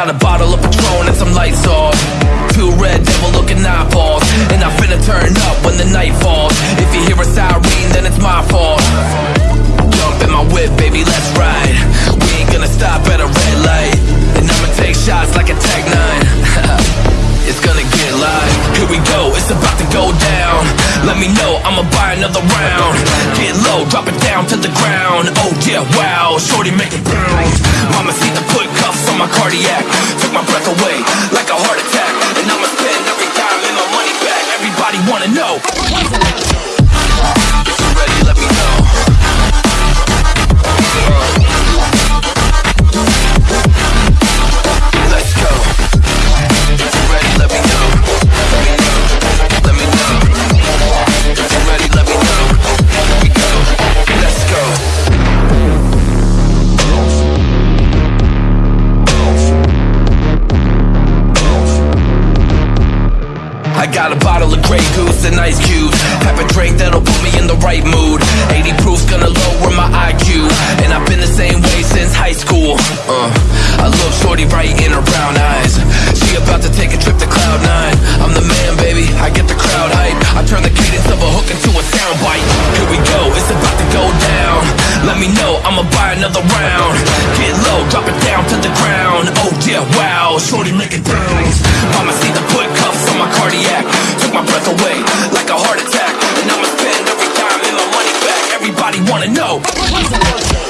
got a bottle of Patron and some lights off. Two red devil looking eyeballs. And I finna turn up when the night falls. If you hear a siren, then it's my fault. Jump in my whip, baby, let's ride. We ain't gonna stop at a red light. And I'ma take shots like a Tech 9. It's gonna get live. Here we go, it's about to go down. Let me know, I'ma buy another round. Get low, drop it down to the ground. Oh yeah, wow, shorty make it bounce. Cardiac. Took my breath away like a heart attack. And I'ma spend every dime and my money back. Everybody wanna know. Got a bottle of Grey Goose and ice cubes. Have a drink that'll put me in the right mood. 80 proof's gonna lower my IQ And I've been the same way since high school. Uh, I love shorty right in her brown eyes. She about to take a trip to cloud nine. I'm the man baby, I get the crowd hype. I turn the cadence of a hook into a sound bite. Here we go, it's about to go down. Let me know, I'ma buy another round. Get low, drop it down to the ground. Oh yeah, wow, shorty make it bounce. wanna know.